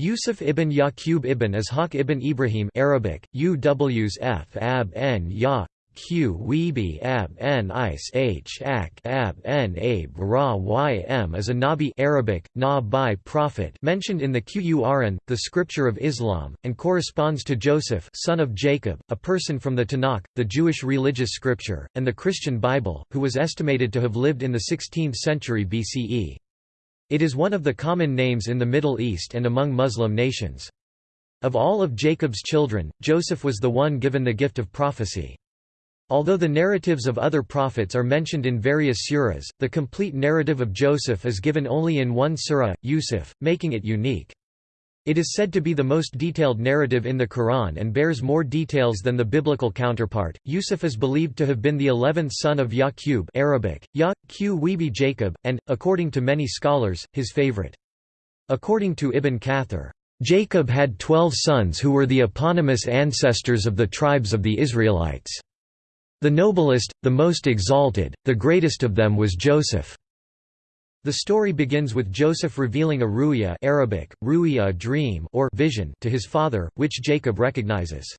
Yusuf ibn Yaqub ibn Ishaq ibn Ibrahim Arabic, Uws f ab n ya q ab n is h ak ab n ab ra ym is a Nabi Arabic, na by prophet mentioned in the Qur'an, the scripture of Islam, and corresponds to Joseph son of Jacob, a person from the Tanakh, the Jewish religious scripture, and the Christian Bible, who was estimated to have lived in the 16th century BCE. It is one of the common names in the Middle East and among Muslim nations. Of all of Jacob's children, Joseph was the one given the gift of prophecy. Although the narratives of other prophets are mentioned in various surahs, the complete narrative of Joseph is given only in one surah, Yusuf, making it unique. It is said to be the most detailed narrative in the Quran and bears more details than the biblical counterpart. Yusuf is believed to have been the eleventh son of Yaqub Arabic, Ya, Jacob, and, according to many scholars, his favorite. According to Ibn Kathir, Jacob had twelve sons who were the eponymous ancestors of the tribes of the Israelites. The noblest, the most exalted, the greatest of them was Joseph. The story begins with Joseph revealing a ru'ya Arabic, ru'ya dream or vision to his father, which Jacob recognizes.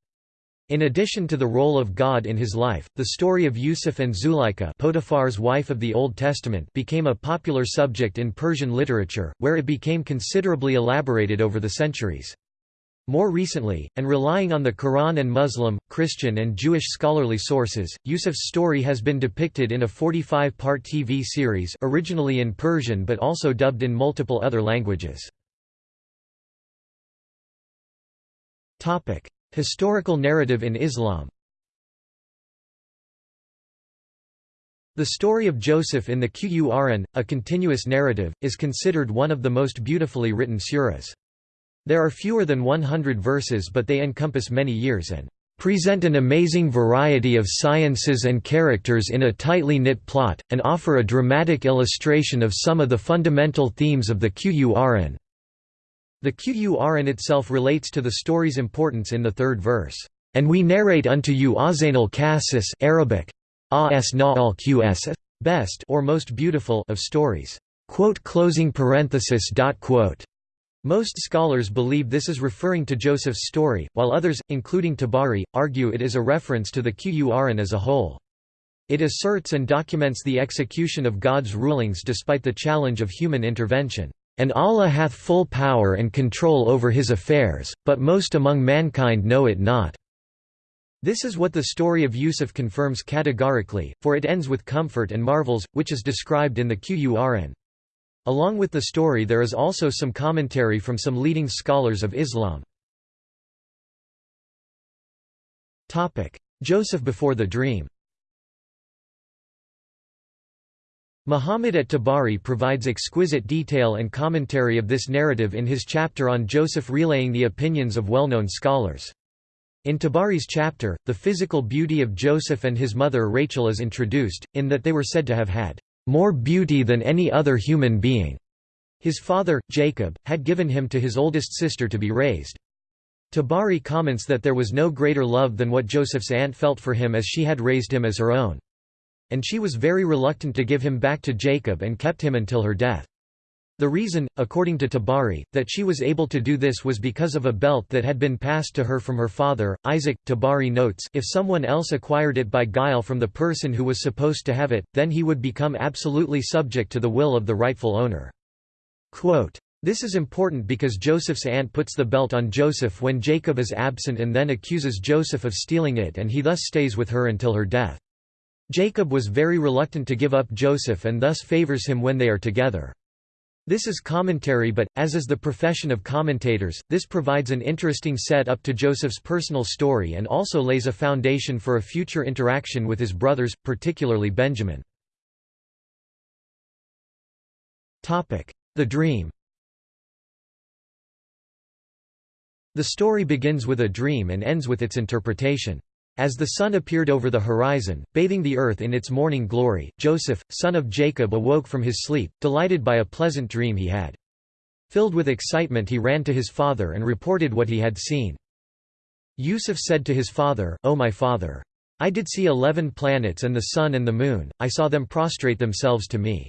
In addition to the role of God in his life, the story of Yusuf and Zuleika Potiphar's wife of the Old Testament became a popular subject in Persian literature, where it became considerably elaborated over the centuries. More recently, and relying on the Quran and Muslim, Christian and Jewish scholarly sources, Yusuf's story has been depicted in a 45-part TV series originally in Persian but also dubbed in multiple other languages. Historical narrative in Islam The story of Joseph in the Qur'an, a continuous narrative, is considered one of the most beautifully written surahs. There are fewer than 100 verses but they encompass many years and present an amazing variety of sciences and characters in a tightly knit plot, and offer a dramatic illustration of some of the fundamental themes of the Qur'an. The Qur'an itself relates to the story's importance in the third verse, "...and we narrate unto you Azainal Qasis Arabic, best or most beautiful of stories." Quote closing parenthesis dot quote. Most scholars believe this is referring to Joseph's story, while others, including Tabari, argue it is a reference to the Qur'an as a whole. It asserts and documents the execution of God's rulings despite the challenge of human intervention. And Allah hath full power and control over his affairs, but most among mankind know it not. This is what the story of Yusuf confirms categorically, for it ends with comfort and marvels, which is described in the Qur'an. Along with the story there is also some commentary from some leading scholars of Islam. Joseph before the dream Muhammad at Tabari provides exquisite detail and commentary of this narrative in his chapter on Joseph relaying the opinions of well-known scholars. In Tabari's chapter, the physical beauty of Joseph and his mother Rachel is introduced, in that they were said to have had more beauty than any other human being. His father, Jacob, had given him to his oldest sister to be raised. Tabari comments that there was no greater love than what Joseph's aunt felt for him as she had raised him as her own. And she was very reluctant to give him back to Jacob and kept him until her death. The reason, according to Tabari, that she was able to do this was because of a belt that had been passed to her from her father, Isaac. Tabari notes, if someone else acquired it by guile from the person who was supposed to have it, then he would become absolutely subject to the will of the rightful owner. Quote, this is important because Joseph's aunt puts the belt on Joseph when Jacob is absent and then accuses Joseph of stealing it and he thus stays with her until her death. Jacob was very reluctant to give up Joseph and thus favors him when they are together. This is commentary but, as is the profession of commentators, this provides an interesting set-up to Joseph's personal story and also lays a foundation for a future interaction with his brothers, particularly Benjamin. The dream The story begins with a dream and ends with its interpretation. As the sun appeared over the horizon, bathing the earth in its morning glory, Joseph, son of Jacob awoke from his sleep, delighted by a pleasant dream he had. Filled with excitement he ran to his father and reported what he had seen. Yusuf said to his father, O my father! I did see eleven planets and the sun and the moon, I saw them prostrate themselves to me.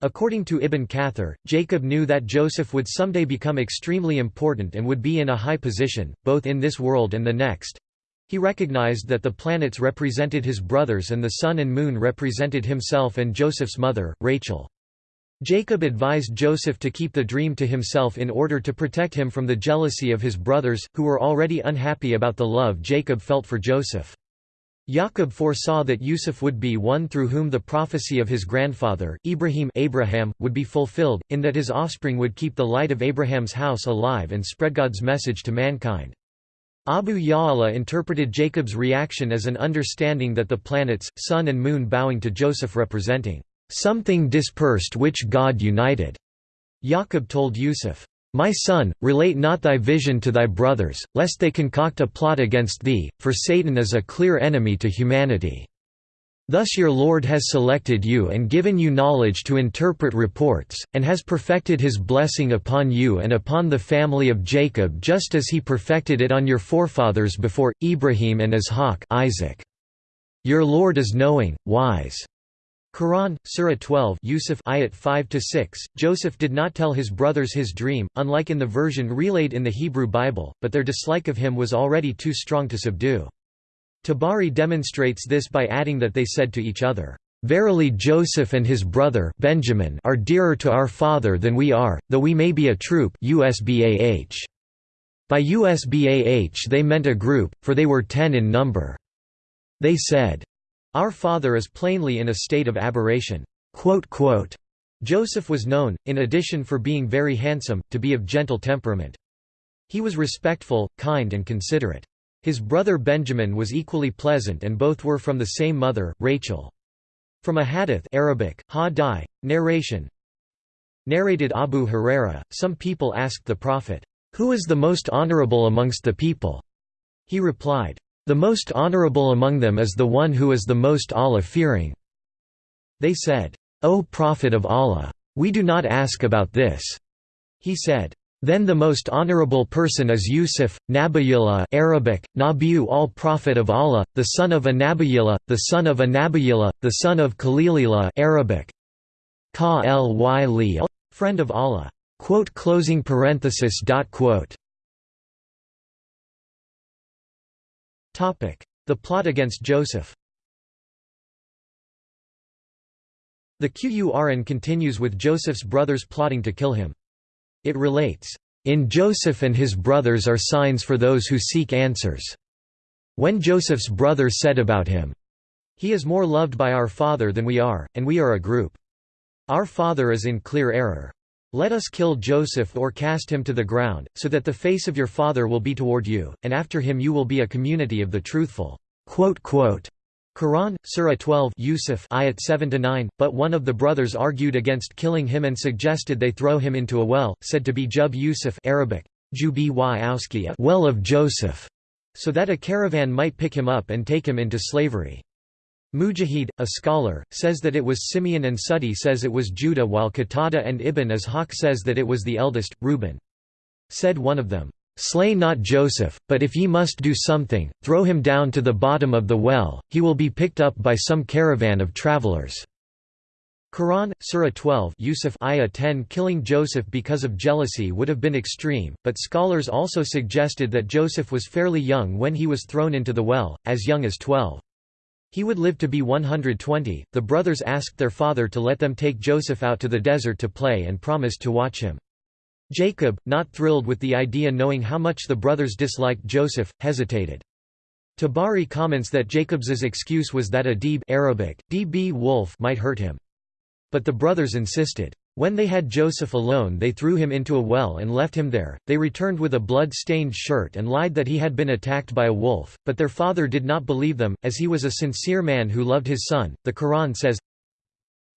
According to Ibn Kathir, Jacob knew that Joseph would someday become extremely important and would be in a high position, both in this world and the next. He recognized that the planets represented his brothers and the sun and moon represented himself and Joseph's mother, Rachel. Jacob advised Joseph to keep the dream to himself in order to protect him from the jealousy of his brothers, who were already unhappy about the love Jacob felt for Joseph. Jacob foresaw that Yusuf would be one through whom the prophecy of his grandfather, Ibrahim Abraham, would be fulfilled, in that his offspring would keep the light of Abraham's house alive and spread God's message to mankind. Abu Ya'la interpreted Jacob's reaction as an understanding that the planets, sun and moon bowing to Joseph representing something dispersed which God united. Jacob told Yusuf, my son, relate not thy vision to thy brothers, lest they concoct a plot against thee, for Satan is a clear enemy to humanity. Thus your Lord has selected you and given you knowledge to interpret reports, and has perfected his blessing upon you and upon the family of Jacob just as he perfected it on your forefathers before, Ibrahim and Ishaq Isaac. Your Lord is knowing, wise. Quran, Surah 12 Yusuf ayat 5 6. Joseph did not tell his brothers his dream, unlike in the version relayed in the Hebrew Bible, but their dislike of him was already too strong to subdue. Tabari demonstrates this by adding that they said to each other, "Verily Joseph and his brother Benjamin are dearer to our father than we are, though we may be a troop USBAH." By USBAH they meant a group, for they were ten in number. They said, our father is plainly in a state of aberration." Joseph was known, in addition for being very handsome, to be of gentle temperament. He was respectful, kind and considerate. His brother Benjamin was equally pleasant and both were from the same mother, Rachel. From a hadith Arabic, ha narration Narrated Abu Huraira, some people asked the Prophet, "'Who is the most honorable amongst the people?' He replied, the most honorable among them is the one who is the most Allah-fearing." They said, O Prophet of Allah! We do not ask about this. He said, then the most honorable person is Yusuf, Nabiyullah Arabic, Nabiyu al-Prophet of Allah, the son of Anabiyullah, the son of Anabiyullah, the son of Khalilillah Arabic, Ka Ly friend of Allah. Quote closing parenthesis quote. The plot against Joseph The Qur'an continues with Joseph's brothers plotting to kill him. It relates, "...in Joseph and his brothers are signs for those who seek answers." When Joseph's brother said about him, He is more loved by our father than we are, and we are a group. Our father is in clear error. Let us kill Joseph or cast him to the ground, so that the face of your father will be toward you, and after him you will be a community of the truthful." Quran, Surah 12 Yusuf ayat 7–9, but one of the brothers argued against killing him and suggested they throw him into a well, said to be Jub Yusuf Arabic, well of Joseph, so that a caravan might pick him up and take him into slavery. Mujahid, a scholar, says that it was Simeon and Suddi says it was Judah while Qatada and Ibn Ishaq says that it was the eldest, Reuben. Said one of them, "'Slay not Joseph, but if ye must do something, throw him down to the bottom of the well, he will be picked up by some caravan of travelers." Quran, Surah 12 Yusuf ayah 10 Killing Joseph because of jealousy would have been extreme, but scholars also suggested that Joseph was fairly young when he was thrown into the well, as young as 12. He would live to be 120. The brothers asked their father to let them take Joseph out to the desert to play and promised to watch him. Jacob, not thrilled with the idea knowing how much the brothers disliked Joseph, hesitated. Tabari comments that Jacob's excuse was that a deeb Arabic, db wolf might hurt him. But the brothers insisted. When they had Joseph alone they threw him into a well and left him there, they returned with a blood-stained shirt and lied that he had been attacked by a wolf, but their father did not believe them, as he was a sincere man who loved his son. The Quran says,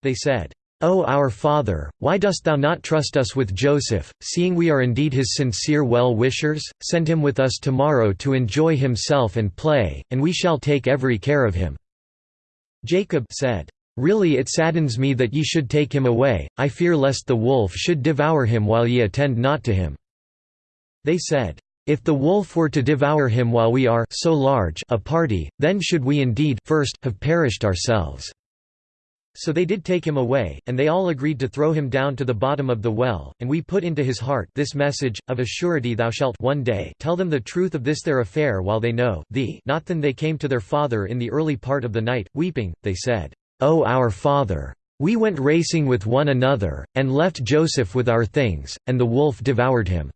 They said, O our father, why dost thou not trust us with Joseph, seeing we are indeed his sincere well-wishers? Send him with us tomorrow to enjoy himself and play, and we shall take every care of him." Jacob said, Really it saddens me that ye should take him away, I fear lest the wolf should devour him while ye attend not to him." They said, "If the wolf were to devour him while we are so large a party, then should we indeed first have perished ourselves." So they did take him away, and they all agreed to throw him down to the bottom of the well, and we put into his heart this message, of a surety thou shalt one day tell them the truth of this their affair while they know thee not then they came to their father in the early part of the night, weeping, they said, O our father! We went racing with one another, and left Joseph with our things, and the wolf devoured him.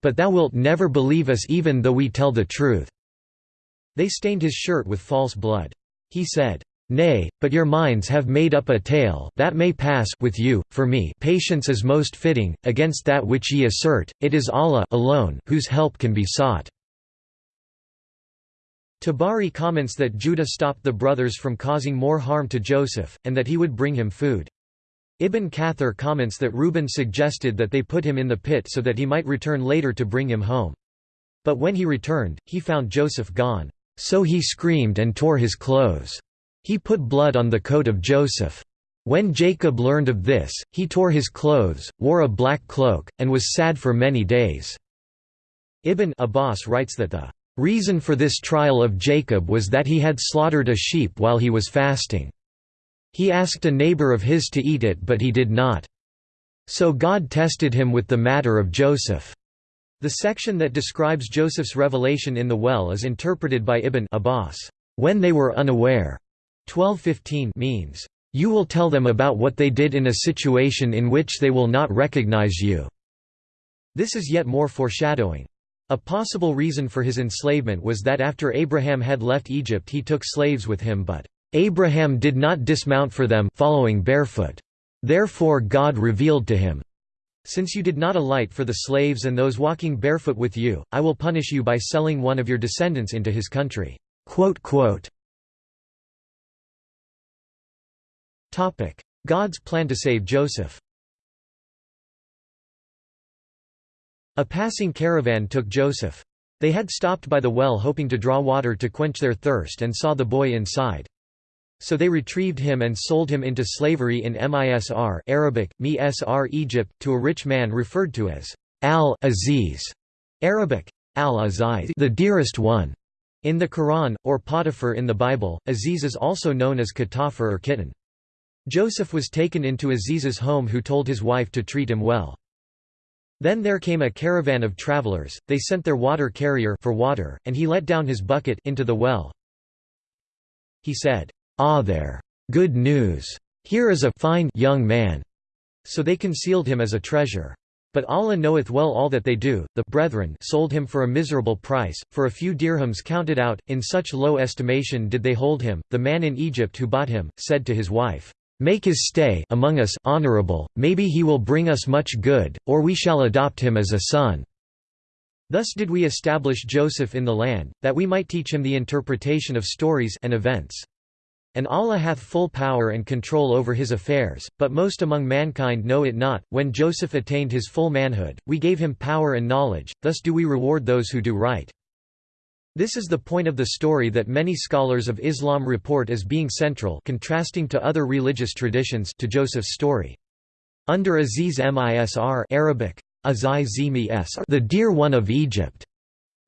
But thou wilt never believe us even though we tell the truth. They stained his shirt with false blood. He said, Nay, but your minds have made up a tale that may pass with you, for me patience is most fitting, against that which ye assert, it is Allah alone whose help can be sought." Tabari comments that Judah stopped the brothers from causing more harm to Joseph, and that he would bring him food. Ibn Kathir comments that Reuben suggested that they put him in the pit so that he might return later to bring him home. But when he returned, he found Joseph gone. So he screamed and tore his clothes. He put blood on the coat of Joseph. When Jacob learned of this, he tore his clothes, wore a black cloak, and was sad for many days. Ibn Abbas writes that the reason for this trial of Jacob was that he had slaughtered a sheep while he was fasting. He asked a neighbor of his to eat it but he did not. So God tested him with the matter of Joseph. The section that describes Joseph's revelation in the well is interpreted by Ibn Abbas, when they were unaware. 1215 means, "...you will tell them about what they did in a situation in which they will not recognize you." This is yet more foreshadowing. A possible reason for his enslavement was that after Abraham had left Egypt he took slaves with him but, "...Abraham did not dismount for them following barefoot. Therefore God revealed to him, since you did not alight for the slaves and those walking barefoot with you, I will punish you by selling one of your descendants into his country." God's plan to save Joseph A passing caravan took Joseph. They had stopped by the well hoping to draw water to quench their thirst and saw the boy inside. So they retrieved him and sold him into slavery in Misr Arabic, Misr Egypt, to a rich man referred to as al-Aziz Arabic, al-Aziz the dearest one. In the Quran, or Potiphar in the Bible, Aziz is also known as Katafar or kitten. Joseph was taken into Aziz's home who told his wife to treat him well. Then there came a caravan of travelers, they sent their water carrier for water, and he let down his bucket into the well. He said, Ah there! Good news! Here is a fine young man! So they concealed him as a treasure. But Allah knoweth well all that they do. The brethren sold him for a miserable price, for a few dirhams counted out, in such low estimation did they hold him. The man in Egypt who bought him, said to his wife, Make his stay among us honorable, maybe he will bring us much good, or we shall adopt him as a son." Thus did we establish Joseph in the land, that we might teach him the interpretation of stories and events. And Allah hath full power and control over his affairs, but most among mankind know it not. When Joseph attained his full manhood, we gave him power and knowledge, thus do we reward those who do right. This is the point of the story that many scholars of Islam report as being central contrasting to other religious traditions to Joseph's story. Under Aziz Misr Arabic, the dear one of Egypt,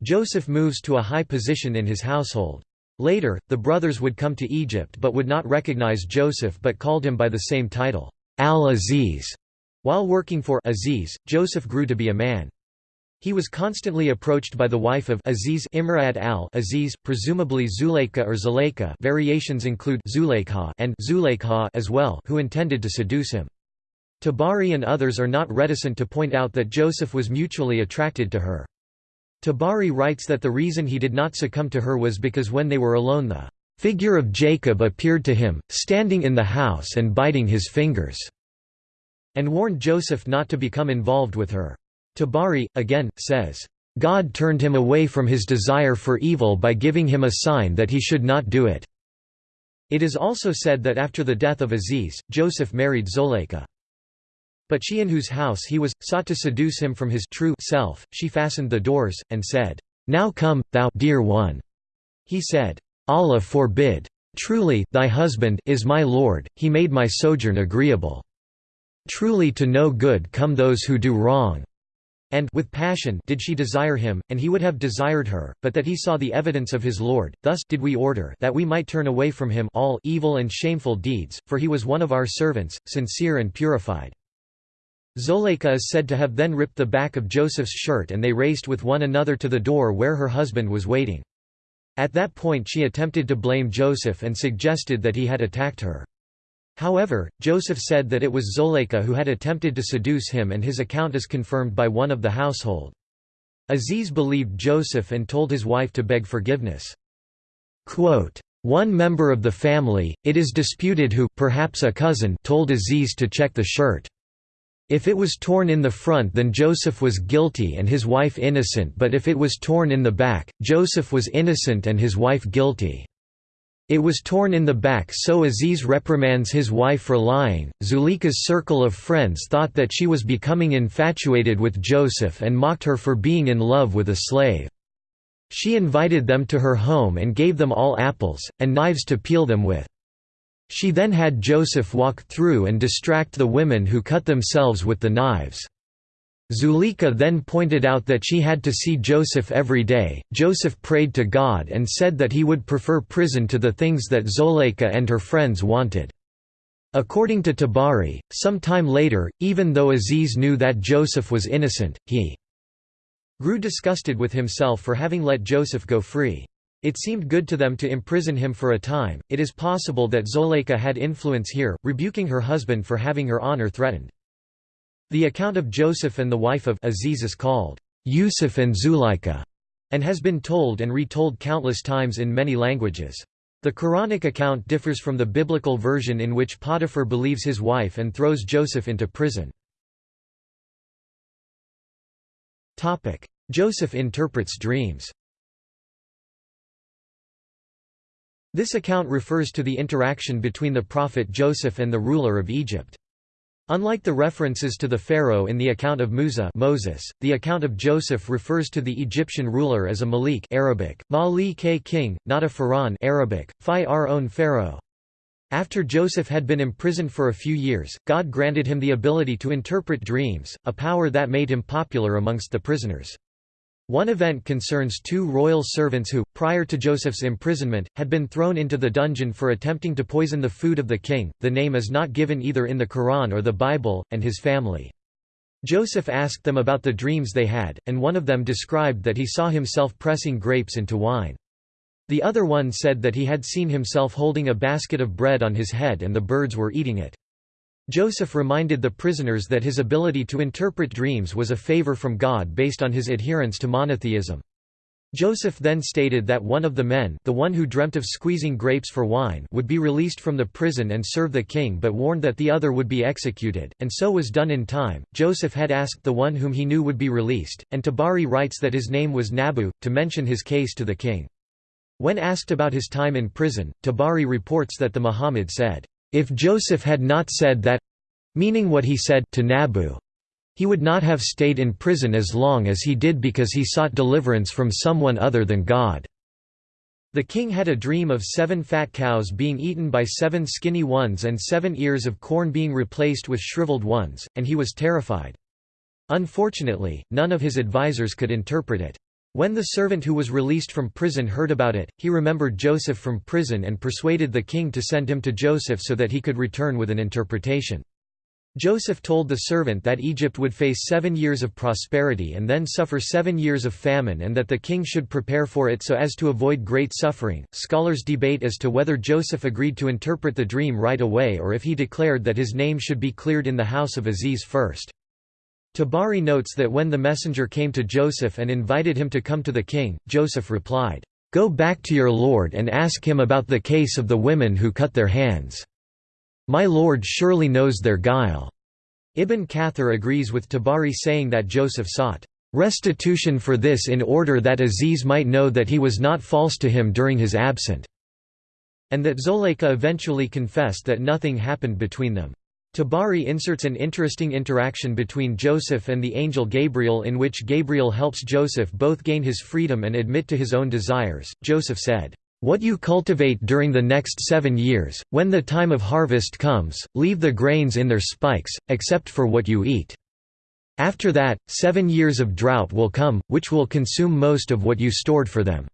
Joseph moves to a high position in his household. Later, the brothers would come to Egypt but would not recognize Joseph but called him by the same title, Al-Aziz. While working for Aziz, Joseph grew to be a man. He was constantly approached by the wife of Aziz Imrad al-Aziz, presumably Zuleika or Zuleika variations include Zuleikha and Zuleikha as well who intended to seduce him. Tabari and others are not reticent to point out that Joseph was mutually attracted to her. Tabari writes that the reason he did not succumb to her was because when they were alone the figure of Jacob appeared to him, standing in the house and biting his fingers, and warned Joseph not to become involved with her. Tabari, again, says, God turned him away from his desire for evil by giving him a sign that he should not do it. It is also said that after the death of Aziz, Joseph married Zoleika. But she in whose house he was, sought to seduce him from his true self, she fastened the doors, and said, Now come, thou dear one. He said, Allah forbid. Truly, thy husband is my Lord, he made my sojourn agreeable. Truly to no good come those who do wrong. And with passion did she desire him, and he would have desired her, but that he saw the evidence of his Lord, thus did we order that we might turn away from him all evil and shameful deeds, for he was one of our servants, sincere and purified. Zuleika is said to have then ripped the back of Joseph's shirt and they raced with one another to the door where her husband was waiting. At that point she attempted to blame Joseph and suggested that he had attacked her. However, Joseph said that it was Zuleika who had attempted to seduce him and his account is confirmed by one of the household. Aziz believed Joseph and told his wife to beg forgiveness. Quote, one member of the family, it is disputed who perhaps a cousin told Aziz to check the shirt. If it was torn in the front then Joseph was guilty and his wife innocent but if it was torn in the back, Joseph was innocent and his wife guilty. It was torn in the back so Aziz reprimands his wife for lying. Zuleika's circle of friends thought that she was becoming infatuated with Joseph and mocked her for being in love with a slave. She invited them to her home and gave them all apples, and knives to peel them with. She then had Joseph walk through and distract the women who cut themselves with the knives. Zuleika then pointed out that she had to see Joseph every day. Joseph prayed to God and said that he would prefer prison to the things that Zuleika and her friends wanted. According to Tabari, some time later, even though Aziz knew that Joseph was innocent, he grew disgusted with himself for having let Joseph go free. It seemed good to them to imprison him for a time. It is possible that Zuleika had influence here, rebuking her husband for having her honor threatened. The account of Joseph and the wife of Aziz is called Yusuf and Zuleika, and has been told and retold countless times in many languages. The Quranic account differs from the biblical version in which Potiphar believes his wife and throws Joseph into prison. Joseph interprets dreams This account refers to the interaction between the prophet Joseph and the ruler of Egypt. Unlike the references to the pharaoh in the account of Musa Moses, the account of Joseph refers to the Egyptian ruler as a Malik Arabic, Mali king, not a pharaoh Arabic, Fi own pharaoh. After Joseph had been imprisoned for a few years, God granted him the ability to interpret dreams, a power that made him popular amongst the prisoners. One event concerns two royal servants who, prior to Joseph's imprisonment, had been thrown into the dungeon for attempting to poison the food of the king. The name is not given either in the Quran or the Bible, and his family. Joseph asked them about the dreams they had, and one of them described that he saw himself pressing grapes into wine. The other one said that he had seen himself holding a basket of bread on his head and the birds were eating it. Joseph reminded the prisoners that his ability to interpret dreams was a favor from God based on his adherence to monotheism. Joseph then stated that one of the men the one who dreamt of squeezing grapes for wine would be released from the prison and serve the king but warned that the other would be executed, and so was done in time. Joseph had asked the one whom he knew would be released, and Tabari writes that his name was Nabu, to mention his case to the king. When asked about his time in prison, Tabari reports that the Muhammad said, if Joseph had not said that meaning what he said to Nabu, he would not have stayed in prison as long as he did because he sought deliverance from someone other than God. The king had a dream of seven fat cows being eaten by seven skinny ones and seven ears of corn being replaced with shriveled ones, and he was terrified. Unfortunately, none of his advisers could interpret it. When the servant who was released from prison heard about it, he remembered Joseph from prison and persuaded the king to send him to Joseph so that he could return with an interpretation. Joseph told the servant that Egypt would face seven years of prosperity and then suffer seven years of famine and that the king should prepare for it so as to avoid great suffering. Scholars debate as to whether Joseph agreed to interpret the dream right away or if he declared that his name should be cleared in the house of Aziz first. Tabari notes that when the messenger came to Joseph and invited him to come to the king, Joseph replied, "'Go back to your lord and ask him about the case of the women who cut their hands. My lord surely knows their guile." Ibn Kathir agrees with Tabari saying that Joseph sought restitution for this in order that Aziz might know that he was not false to him during his absence, and that Zuleika eventually confessed that nothing happened between them. Tabari inserts an interesting interaction between Joseph and the angel Gabriel in which Gabriel helps Joseph both gain his freedom and admit to his own desires. Joseph said, What you cultivate during the next seven years, when the time of harvest comes, leave the grains in their spikes, except for what you eat. After that, seven years of drought will come, which will consume most of what you stored for them.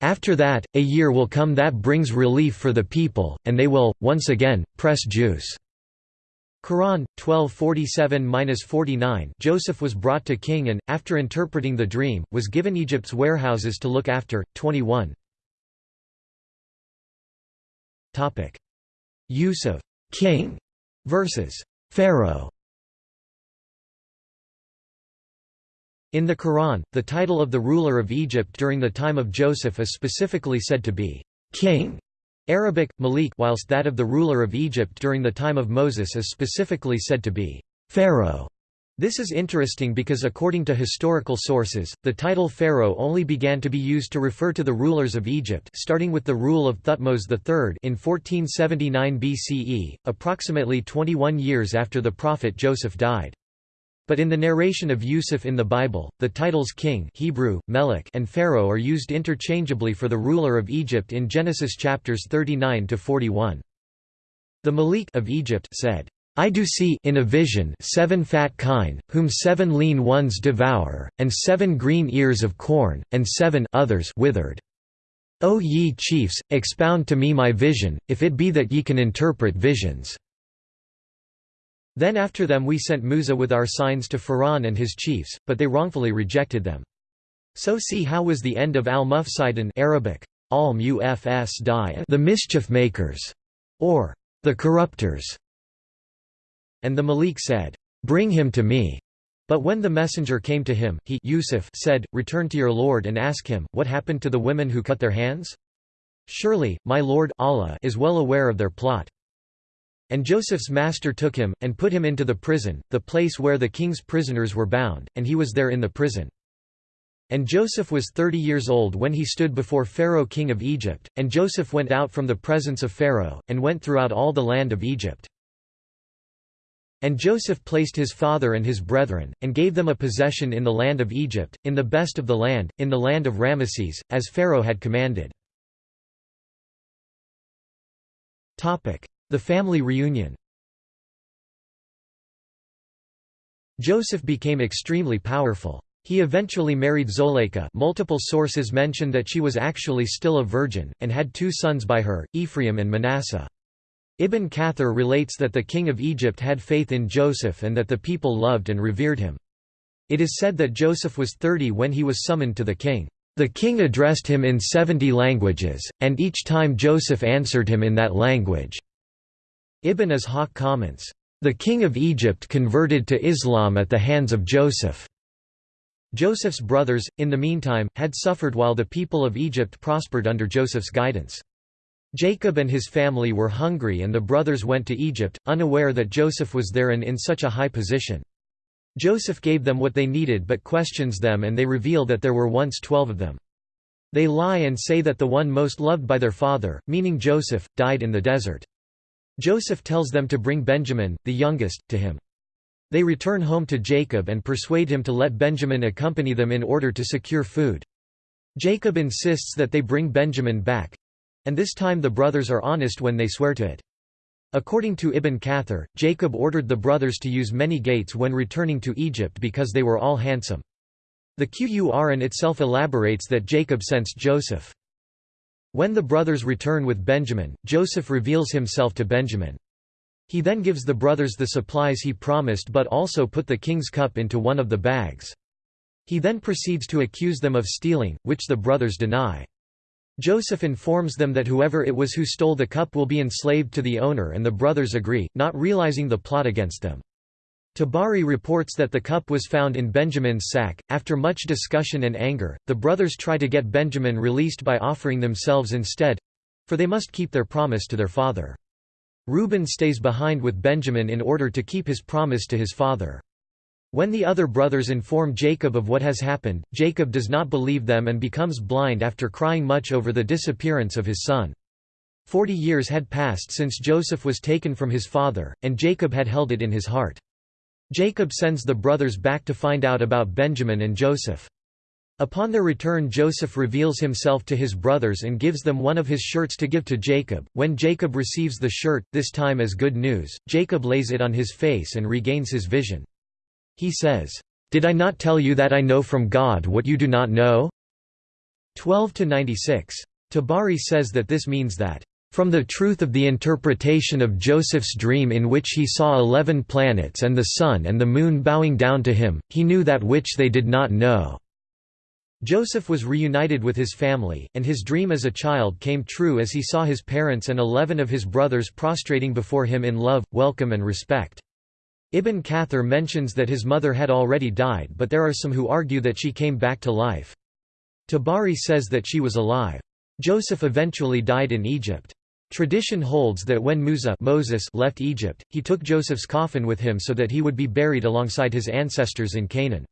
After that, a year will come that brings relief for the people, and they will, once again, press juice." Quran 1247-49 Joseph was brought to king and after interpreting the dream was given Egypt's warehouses to look after. 21 Topic. Use of king versus pharaoh. In the Quran, the title of the ruler of Egypt during the time of Joseph is specifically said to be king Arabic, Malik whilst that of the ruler of Egypt during the time of Moses is specifically said to be Pharaoh. This is interesting because according to historical sources, the title pharaoh only began to be used to refer to the rulers of Egypt starting with the rule of Thutmose III in 1479 BCE, approximately 21 years after the prophet Joseph died. But in the narration of Yusuf in the Bible, the titles king Hebrew, Melech and Pharaoh are used interchangeably for the ruler of Egypt in Genesis chapters 39 to 41. The Malik of Egypt said, I do see in a vision seven fat kine, whom seven lean ones devour, and seven green ears of corn, and seven others withered. O ye chiefs, expound to me my vision, if it be that ye can interpret visions. Then after them we sent Musa with our signs to Pharaoh and his chiefs, but they wrongfully rejected them. So see how was the end of al-Mufsidin Arabic, al the mischief makers, or the corrupters. And the Malik said, Bring him to me. But when the messenger came to him, he Yusuf said, Return to your Lord and ask him, what happened to the women who cut their hands? Surely, my Lord Allah is well aware of their plot. And Joseph's master took him, and put him into the prison, the place where the king's prisoners were bound, and he was there in the prison. And Joseph was thirty years old when he stood before Pharaoh king of Egypt, and Joseph went out from the presence of Pharaoh, and went throughout all the land of Egypt. And Joseph placed his father and his brethren, and gave them a possession in the land of Egypt, in the best of the land, in the land of Ramesses, as Pharaoh had commanded. The family reunion Joseph became extremely powerful. He eventually married Zoleika multiple sources mention that she was actually still a virgin, and had two sons by her, Ephraim and Manasseh. Ibn Kathir relates that the king of Egypt had faith in Joseph and that the people loved and revered him. It is said that Joseph was thirty when he was summoned to the king. The king addressed him in seventy languages, and each time Joseph answered him in that language. Ibn Ishaq comments, "...the king of Egypt converted to Islam at the hands of Joseph." Joseph's brothers, in the meantime, had suffered while the people of Egypt prospered under Joseph's guidance. Jacob and his family were hungry and the brothers went to Egypt, unaware that Joseph was there and in such a high position. Joseph gave them what they needed but questions them and they reveal that there were once twelve of them. They lie and say that the one most loved by their father, meaning Joseph, died in the desert. Joseph tells them to bring Benjamin, the youngest, to him. They return home to Jacob and persuade him to let Benjamin accompany them in order to secure food. Jacob insists that they bring Benjamin back. And this time the brothers are honest when they swear to it. According to Ibn Kathir, Jacob ordered the brothers to use many gates when returning to Egypt because they were all handsome. The Qur'an itself elaborates that Jacob sensed Joseph. When the brothers return with Benjamin, Joseph reveals himself to Benjamin. He then gives the brothers the supplies he promised but also put the king's cup into one of the bags. He then proceeds to accuse them of stealing, which the brothers deny. Joseph informs them that whoever it was who stole the cup will be enslaved to the owner and the brothers agree, not realizing the plot against them. Tabari reports that the cup was found in Benjamin's sack. After much discussion and anger, the brothers try to get Benjamin released by offering themselves instead for they must keep their promise to their father. Reuben stays behind with Benjamin in order to keep his promise to his father. When the other brothers inform Jacob of what has happened, Jacob does not believe them and becomes blind after crying much over the disappearance of his son. Forty years had passed since Joseph was taken from his father, and Jacob had held it in his heart. Jacob sends the brothers back to find out about Benjamin and Joseph. Upon their return Joseph reveals himself to his brothers and gives them one of his shirts to give to Jacob. When Jacob receives the shirt, this time as good news, Jacob lays it on his face and regains his vision. He says, "'Did I not tell you that I know from God what you do not know?' 12–96. Tabari says that this means that from the truth of the interpretation of Joseph's dream in which he saw eleven planets and the sun and the moon bowing down to him, he knew that which they did not know." Joseph was reunited with his family, and his dream as a child came true as he saw his parents and eleven of his brothers prostrating before him in love, welcome and respect. Ibn Kathir mentions that his mother had already died but there are some who argue that she came back to life. Tabari says that she was alive. Joseph eventually died in Egypt. Tradition holds that when Musa Moses left Egypt, he took Joseph's coffin with him so that he would be buried alongside his ancestors in Canaan.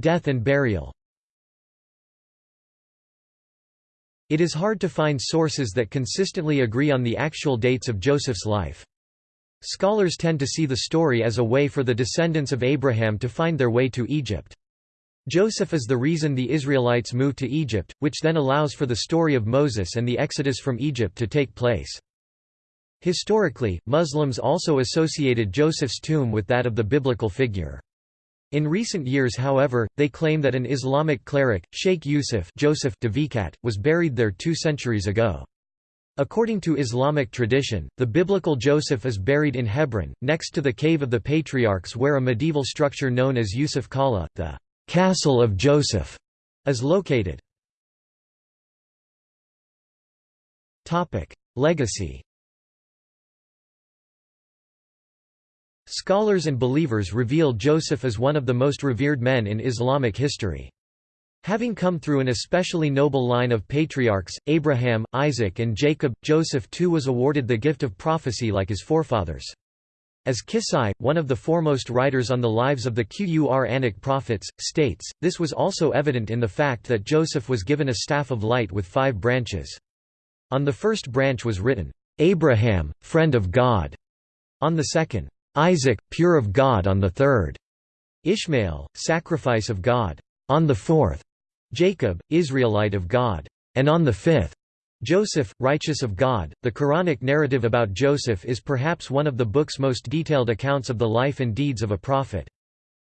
Death and burial It is hard to find sources that consistently agree on the actual dates of Joseph's life. Scholars tend to see the story as a way for the descendants of Abraham to find their way to Egypt. Joseph is the reason the Israelites moved to Egypt, which then allows for the story of Moses and the exodus from Egypt to take place. Historically, Muslims also associated Joseph's tomb with that of the biblical figure. In recent years however, they claim that an Islamic cleric, Sheikh Yusuf Joseph Dweikat, was buried there two centuries ago. According to Islamic tradition, the biblical Joseph is buried in Hebron, next to the Cave of the Patriarchs where a medieval structure known as Yusuf Kala, the Castle of Joseph is located. Topic: Legacy. Scholars and believers reveal Joseph as one of the most revered men in Islamic history. Having come through an especially noble line of patriarchs, Abraham, Isaac and Jacob, Joseph too was awarded the gift of prophecy like his forefathers. As Kisai, one of the foremost writers on the lives of the Quranic prophets, states, this was also evident in the fact that Joseph was given a staff of light with five branches. On the first branch was written, "'Abraham, friend of God'", on the second, "'Isaac, pure of God' on the third, Ishmael, sacrifice of God, on the fourth, Jacob, Israelite of God, and on the fifth, Joseph, righteous of God, the Quranic narrative about Joseph is perhaps one of the book's most detailed accounts of the life and deeds of a prophet.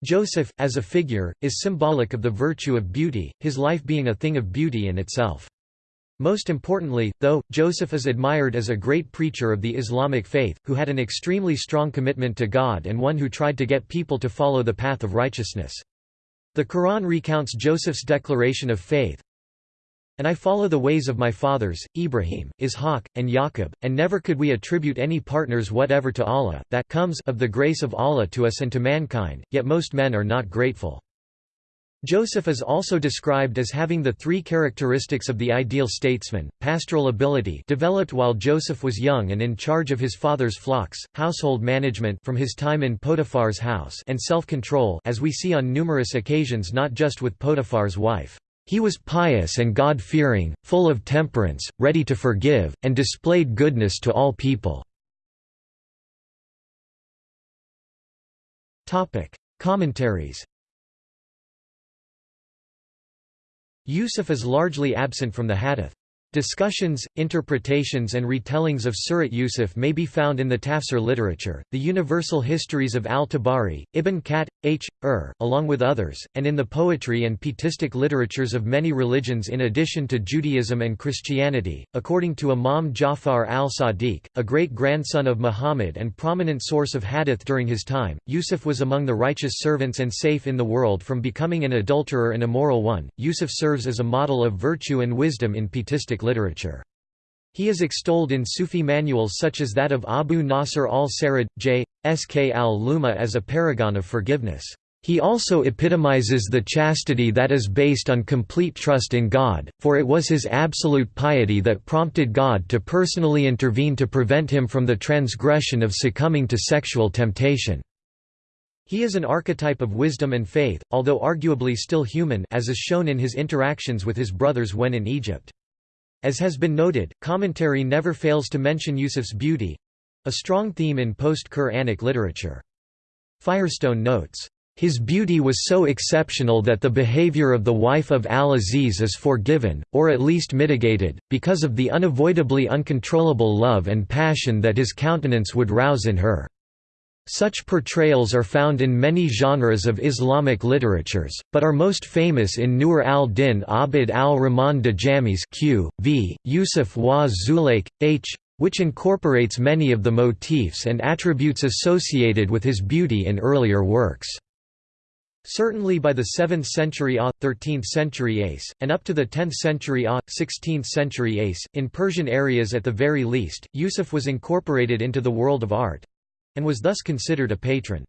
Joseph, as a figure, is symbolic of the virtue of beauty, his life being a thing of beauty in itself. Most importantly, though, Joseph is admired as a great preacher of the Islamic faith, who had an extremely strong commitment to God and one who tried to get people to follow the path of righteousness. The Quran recounts Joseph's declaration of faith, and I follow the ways of my fathers, Ibrahim, Ishaq, and Yaqub, and never could we attribute any partners whatever to Allah, that comes of the grace of Allah to us and to mankind, yet most men are not grateful. Joseph is also described as having the three characteristics of the ideal statesman, pastoral ability developed while Joseph was young and in charge of his father's flocks, household management from his time in Potiphar's house and self-control as we see on numerous occasions not just with Potiphar's wife. He was pious and God-fearing, full of temperance, ready to forgive, and displayed goodness to all people." Commentaries Yusuf is largely absent from the hadith. Discussions, interpretations and retellings of Surat Yusuf may be found in the Tafsir literature, the universal histories of al-Tabari, Ibn Khat, H. Ur, along with others, and in the poetry and pietistic literatures of many religions in addition to Judaism and Christianity. According to Imam Jafar al-Sadiq, a great-grandson of Muhammad and prominent source of hadith during his time, Yusuf was among the righteous servants and safe in the world from becoming an adulterer and immoral one. Yusuf serves as a model of virtue and wisdom in pietistic literature. He is extolled in Sufi manuals such as that of Abu Nasr al-Sarid, J. Sk al-Luma as a paragon of forgiveness. He also epitomizes the chastity that is based on complete trust in God, for it was his absolute piety that prompted God to personally intervene to prevent him from the transgression of succumbing to sexual temptation. He is an archetype of wisdom and faith, although arguably still human as is shown in his interactions with his brothers when in Egypt. As has been noted, commentary never fails to mention Yusuf's beauty—a strong theme in post-Qur'anic literature. Firestone notes, "...his beauty was so exceptional that the behavior of the wife of al-Aziz is forgiven, or at least mitigated, because of the unavoidably uncontrollable love and passion that his countenance would rouse in her." Such portrayals are found in many genres of Islamic literatures, but are most famous in Nur al-Din Abd al-Rahman Dajamis Q. v. Yusuf wa Zulaik, H which incorporates many of the motifs and attributes associated with his beauty in earlier works. Certainly by the 7th century AH, 13th century ACE, and up to the 10th century AH, 16th century ACE, in Persian areas at the very least, Yusuf was incorporated into the world of art and was thus considered a patron.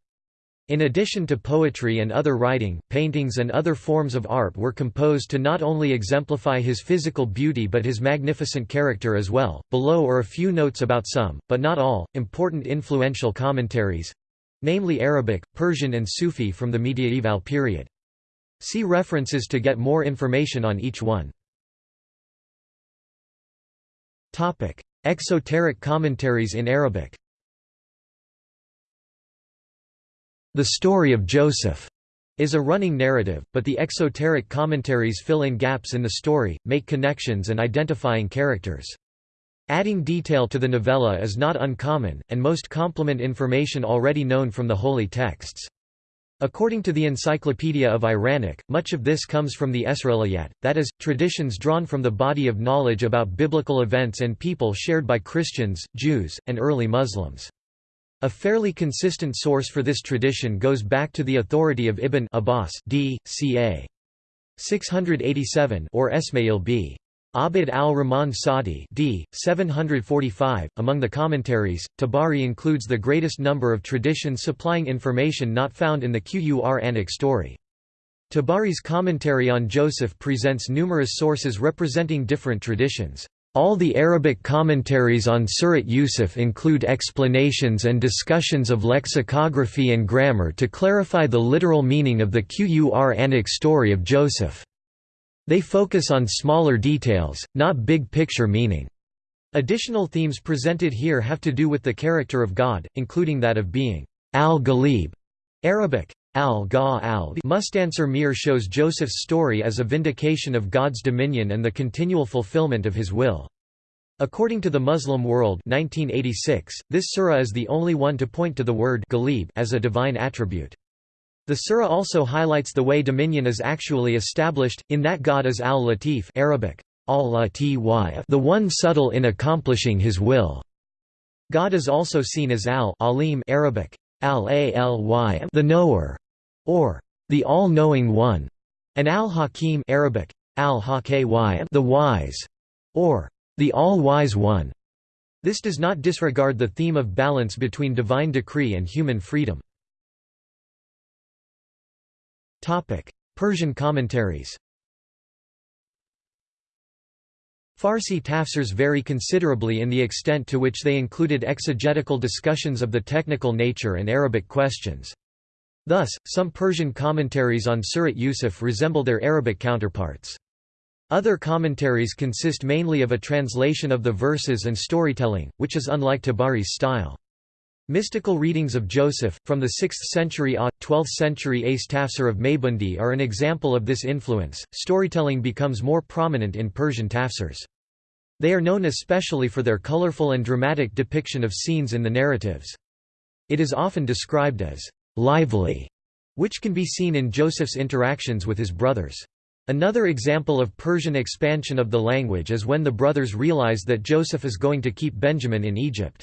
In addition to poetry and other writing, paintings and other forms of art were composed to not only exemplify his physical beauty but his magnificent character as well. Below are a few notes about some, but not all, important influential commentaries namely Arabic, Persian, and Sufi from the mediaeval period. See references to get more information on each one. Exoteric commentaries in Arabic The story of Joseph is a running narrative, but the exoteric commentaries fill in gaps in the story, make connections and identifying characters. Adding detail to the novella is not uncommon, and most complement information already known from the holy texts. According to the Encyclopedia of Iranic, much of this comes from the Esrailiyat, that is, traditions drawn from the body of knowledge about biblical events and people shared by Christians, Jews, and early Muslims. A fairly consistent source for this tradition goes back to the authority of Ibn Abbas d. ca. 687 or Esmail b. Abd al-Rahman Sadi d. 745. Among the commentaries, Tabari includes the greatest number of traditions supplying information not found in the Qur'anic story. Tabari's commentary on Joseph presents numerous sources representing different traditions. All the Arabic commentaries on Surat Yusuf include explanations and discussions of lexicography and grammar to clarify the literal meaning of the Qur'anic story of Joseph. They focus on smaller details, not big-picture meaning. Additional themes presented here have to do with the character of God, including that of being al-Ghalib, Arabic, al al Mustansir Mir shows Joseph's story as a vindication of God's dominion and the continual fulfillment of his will. According to the Muslim World 1986, this surah is the only one to point to the word as a divine attribute. The surah also highlights the way dominion is actually established, in that God is al-Latif Arabic, the one subtle in accomplishing his will. God is also seen as al-Alim Arabic, al-AlY the knower or the all-knowing one, and al-Hakim Arabic, al the wise, or the all-wise one. This does not disregard the theme of balance between divine decree and human freedom. Persian commentaries Farsi tafsirs vary considerably in the extent to which they included exegetical discussions of the technical nature and Arabic questions. Thus, some Persian commentaries on Surat Yusuf resemble their Arabic counterparts. Other commentaries consist mainly of a translation of the verses and storytelling, which is unlike Tabari's style. Mystical readings of Joseph, from the 6th century AH, 12th century Ace tafsir of Maybundi are an example of this influence. Storytelling becomes more prominent in Persian tafsirs. They are known especially for their colorful and dramatic depiction of scenes in the narratives. It is often described as lively, which can be seen in Joseph's interactions with his brothers. Another example of Persian expansion of the language is when the brothers realize that Joseph is going to keep Benjamin in Egypt.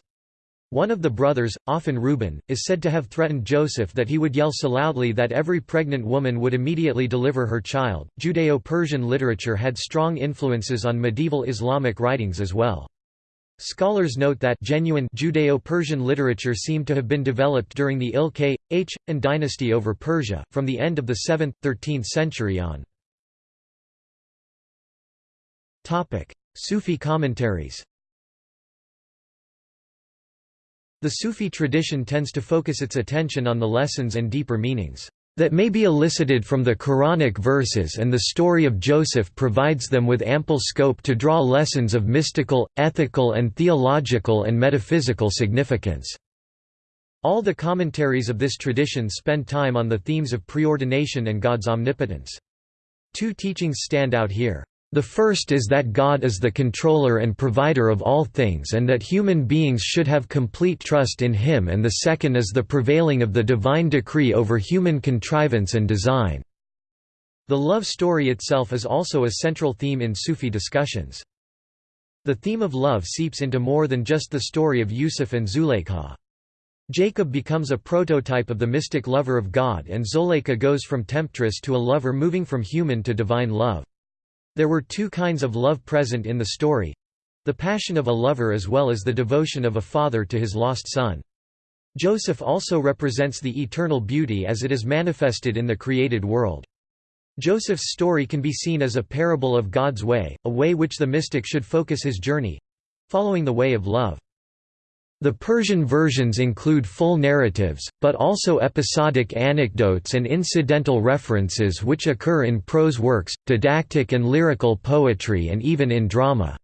One of the brothers, often Reuben, is said to have threatened Joseph that he would yell so loudly that every pregnant woman would immediately deliver her child. Judeo Persian literature had strong influences on medieval Islamic writings as well. Scholars note that genuine Judeo-Persian literature seemed to have been developed during the Ilkay, H, and dynasty over Persia, from the end of the 7th, 13th century on. Sufi commentaries The Sufi tradition tends to focus its attention on the lessons and deeper meanings that may be elicited from the Quranic verses and the story of Joseph provides them with ample scope to draw lessons of mystical, ethical and theological and metaphysical significance. All the commentaries of this tradition spend time on the themes of preordination and God's omnipotence. Two teachings stand out here. The first is that God is the controller and provider of all things and that human beings should have complete trust in him and the second is the prevailing of the divine decree over human contrivance and design. The love story itself is also a central theme in Sufi discussions. The theme of love seeps into more than just the story of Yusuf and Zuleikha. Jacob becomes a prototype of the mystic lover of God and Zuleika goes from temptress to a lover moving from human to divine love. There were two kinds of love present in the story the passion of a lover as well as the devotion of a father to his lost son. Joseph also represents the eternal beauty as it is manifested in the created world. Joseph's story can be seen as a parable of God's way, a way which the mystic should focus his journey—following the way of love. The Persian versions include full narratives, but also episodic anecdotes and incidental references which occur in prose works, didactic and lyrical poetry and even in drama.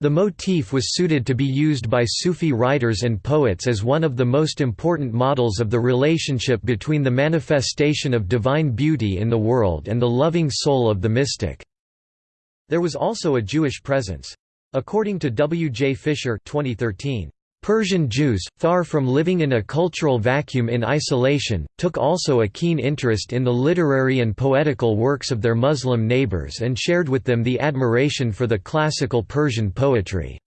The motif was suited to be used by Sufi writers and poets as one of the most important models of the relationship between the manifestation of divine beauty in the world and the loving soul of the mystic. There was also a Jewish presence. According to W. J. Fisher 2013, Persian Jews, far from living in a cultural vacuum in isolation, took also a keen interest in the literary and poetical works of their Muslim neighbors and shared with them the admiration for the classical Persian poetry.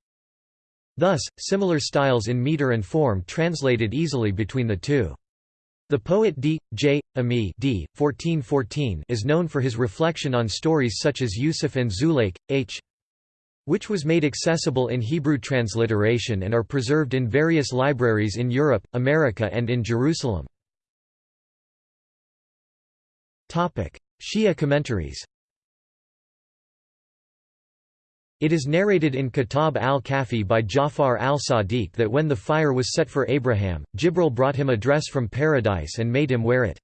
Thus, similar styles in meter and form translated easily between the two. The poet D. J. Ami d. 1414 is known for his reflection on stories such as Yusuf and Zulaik, H which was made accessible in Hebrew transliteration and are preserved in various libraries in Europe, America and in Jerusalem. Shia commentaries It is narrated in Kitab al-Kafi by Jafar al-Sadiq that when the fire was set for Abraham, Jibril brought him a dress from paradise and made him wear it.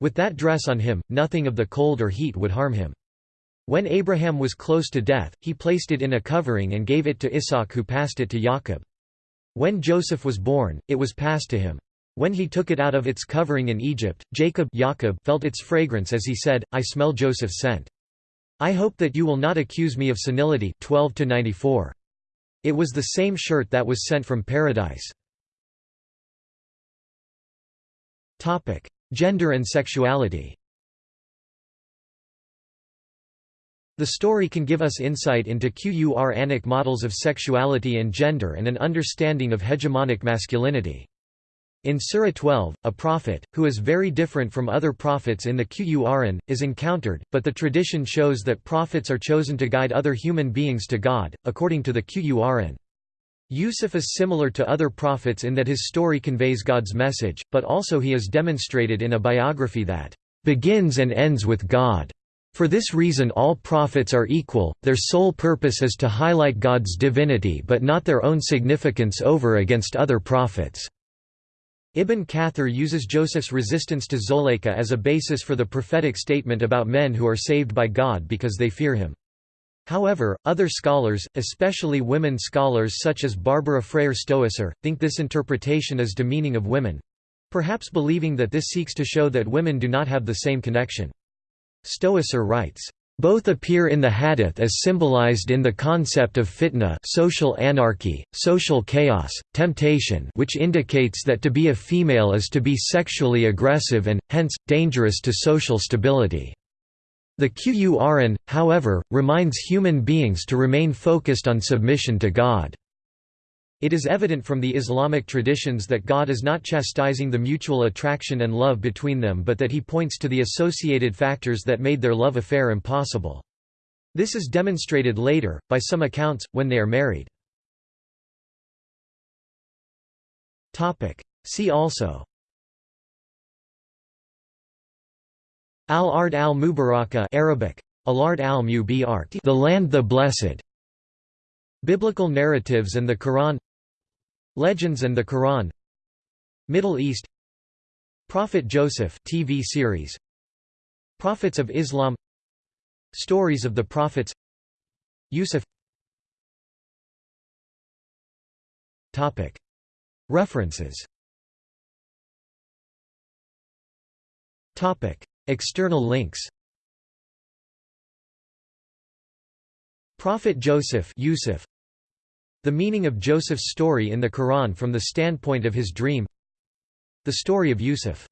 With that dress on him, nothing of the cold or heat would harm him. When Abraham was close to death, he placed it in a covering and gave it to Isaac who passed it to Jacob. When Joseph was born, it was passed to him. When he took it out of its covering in Egypt, Jacob, Jacob felt its fragrance as he said, I smell Joseph's scent. I hope that you will not accuse me of senility 12 -94. It was the same shirt that was sent from paradise. Gender and sexuality The story can give us insight into Quranic models of sexuality and gender and an understanding of hegemonic masculinity. In Surah 12, a prophet, who is very different from other prophets in the Qur'an, is encountered, but the tradition shows that prophets are chosen to guide other human beings to God, according to the Qur'an. Yusuf is similar to other prophets in that his story conveys God's message, but also he is demonstrated in a biography that begins and ends with God. For this reason all prophets are equal, their sole purpose is to highlight God's divinity but not their own significance over against other prophets. Ibn Kathir uses Joseph's resistance to Zoleika as a basis for the prophetic statement about men who are saved by God because they fear him. However, other scholars, especially women scholars such as Barbara Freyer Stowasser, think this interpretation is demeaning of women—perhaps believing that this seeks to show that women do not have the same connection. Stowasser writes, both appear in the hadith as symbolized in the concept of fitna social anarchy, social chaos, temptation which indicates that to be a female is to be sexually aggressive and, hence, dangerous to social stability. The Qur'an, however, reminds human beings to remain focused on submission to God. It is evident from the Islamic traditions that God is not chastising the mutual attraction and love between them but that he points to the associated factors that made their love affair impossible. This is demonstrated later, by some accounts, when they are married. See also. Al-Ard al-Mubaraka Arabic, Al-Ard al-Mubarak The Land the Blessed. Biblical narratives and the Quran Legends and the Quran. Middle East. Prophet Joseph TV series. Prophets of Islam. Stories of the Prophets. Yusuf. Topic. References. Topic. External links. Prophet Joseph Yusuf. The meaning of Joseph's story in the Quran from the standpoint of his dream. The story of Yusuf